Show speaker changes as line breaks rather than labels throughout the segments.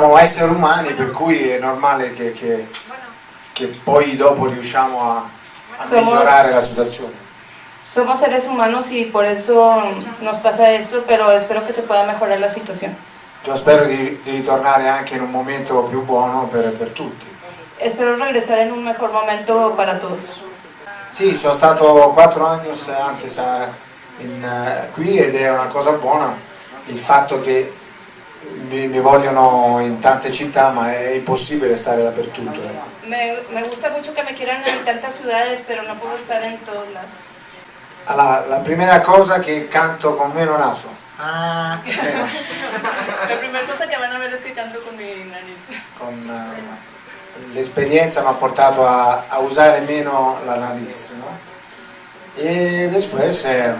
Siamo esseri umani per cui è normale che, che, che poi dopo riusciamo a, a
Somos-
migliorare la situazione.
Somos seres humanos y por eso nos pasa esto, pero espero que se pueda mejorar la situación.
Io spero di, di ritornare anche in un momento più buono per, per tutti.
Espero regresar en un mejor momento para todos.
Sì, sono stato quattro anni antes a- in, eh, qui ed è una cosa buona il fatto che mi, mi vogliono in tante città ma è impossibile stare dappertutto. eh.
Me, me gusta mucho que me quieran en tantas ciudades, pero no puedo estar en todos lados.
Allora, la prima cosa che canto con meno naso. Meno.
La primera cosa que van a ver es que canto con mi nariz.
Con, eh, l'esperienza mi ha portato a, a usare meno la nariz. no? E después è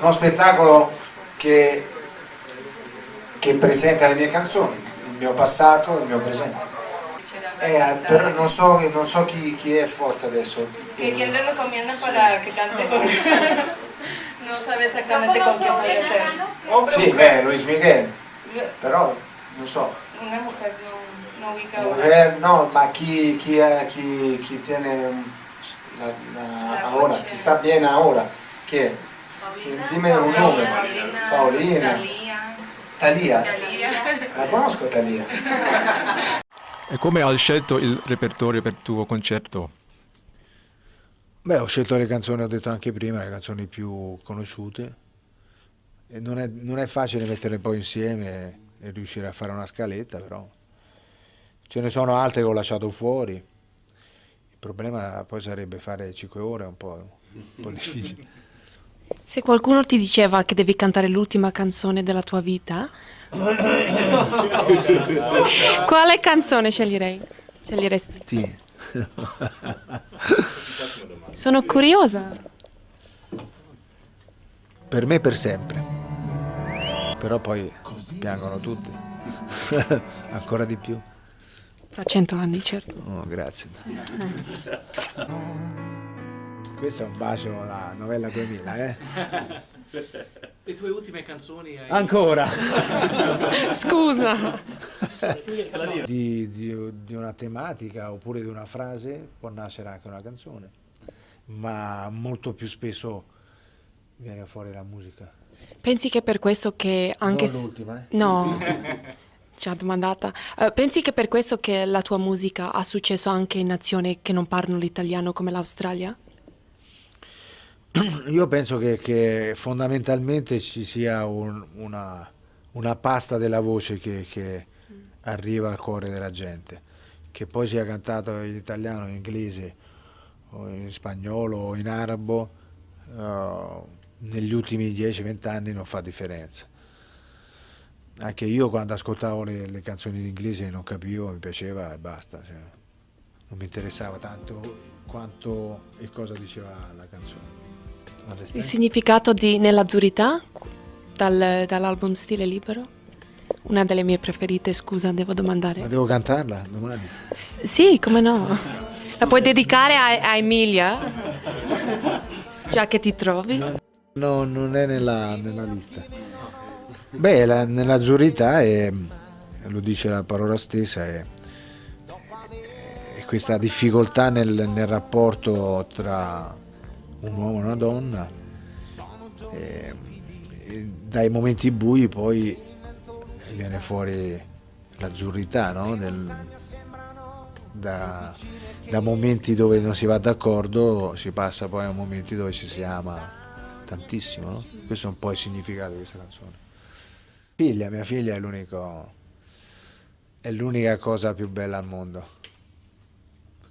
uno spettacolo che, che presenta le mie canzoni, il mio passato e il mio presente. Eh, però non so, non so chi, chi è forte adesso.
¿Que ¿Quién le recomienda para que cante con.? no sabe exactamente con quién vaya a ser.
Sì, beh, Luis Miguel, però non so.
Una mujer no, no ubica ahora.
Eh, no, ma chi, chi, è- chi, chi tiene la, la-
La
ora, chi sta bene ora, chi è? Dimmi un nome. Paolina.
Talía.
Talia.
Talía.
La conosco Talia.
E come hai scelto il repertorio per il tuo concerto?
Beh, ho scelto le canzoni, ho detto anche prima, le canzoni più conosciute. E non, è, non è facile metterle poi insieme e, e riuscire a fare una scaletta, però ce ne sono altre che ho lasciato fuori. Il problema poi sarebbe fare 5 ore, è un po', un po' difficile.
Se qualcuno ti diceva che devi cantare l'ultima canzone della tua vita, quale canzone sceglierei? Sceglieresti?
Sì.
Sono curiosa.
per me per sempre. Però poi piangono tutti. Ancora di più.
Fra cento anni, certo.
Oh, grazie. Questo è un bacio alla novella 2000, eh?
Le tue ultime canzoni hai...
Ancora!
Scusa.
di, di- di una tematica oppure di una frase può nascere anche una canzone, ma molto più spesso viene fuori la musica.
Pensi che per questo che anche...
Non l'ultima, eh?
No, ci ha domandata. Eh, pensi che per questo che la tua musica ha successo anche in nazioni che non parlano l'italiano come l'Australia?
Io penso che, che fondamentalmente ci sia un- una, una pasta della voce che, che arriva al cuore della gente, che poi sia cantato in italiano, in inglese, o in spagnolo o in arabo, eh, negli ultimi 10-20 anni non fa differenza. Anche io quando ascoltavo le, le canzoni in inglese non capivo, mi piaceva e basta. cioè, non mi interessava tanto quanto e cosa diceva la canzone.
Il significato di Nell'azzurità dal- dall'album Stile Libero? Una delle mie preferite, scusa, devo domandare.
Ma devo cantarla domani?
S- sì, come no? La puoi dedicare a, a Emilia? Già che ti trovi?
No, non è nella, nella lista. Beh, la- nell'azzurrità è, lo dice la parola stessa, è, è questa difficoltà nel, nel rapporto tra un uomo e una donna. E- e dai momenti bui poi viene fuori l'azzurrità, no? Del- da, da momenti dove non si va d'accordo si passa poi a momenti dove ci si ama tantissimo, no? Questo è un po' il significato di questa canzone. Figlia, mia figlia è l'unico è l'unica cosa più bella al mondo.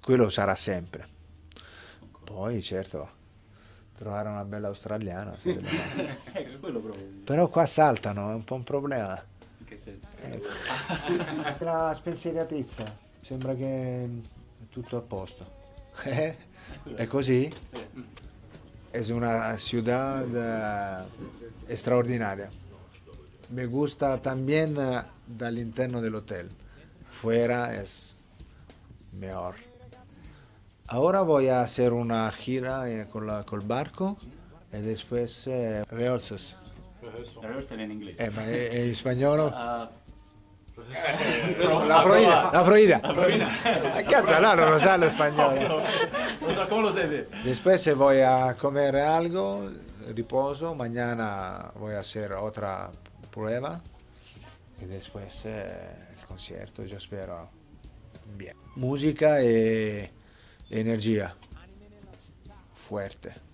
Quello sarà sempre. Poi certo trovare una bella australiana.
Ecco.
Però qua saltano, è un po' un problema.
In che senso?
Ecco. La spensieratezza, sembra che è tutto a posto. Eh? È così? Es una ciudad eh, straordinaria. Me gusta también eh, dall'interno dell'hotel. Fuera es mejor. Ahora voy a hacer una gira eh, con la- col barco e después eh, rehearsals.
Rehearsal in inglese.
Eh, è in spagnolo?
Ah,
La prohibida, la prohibida.
La prohibida.
Cazzo, no, no lo sa lo español.
No sé, ¿Cómo lo sé?
Después voy a comer algo, riposo, mañana voy a hacer otra prueba y después eh, el concierto, yo espero bien. Música e energía fuerte.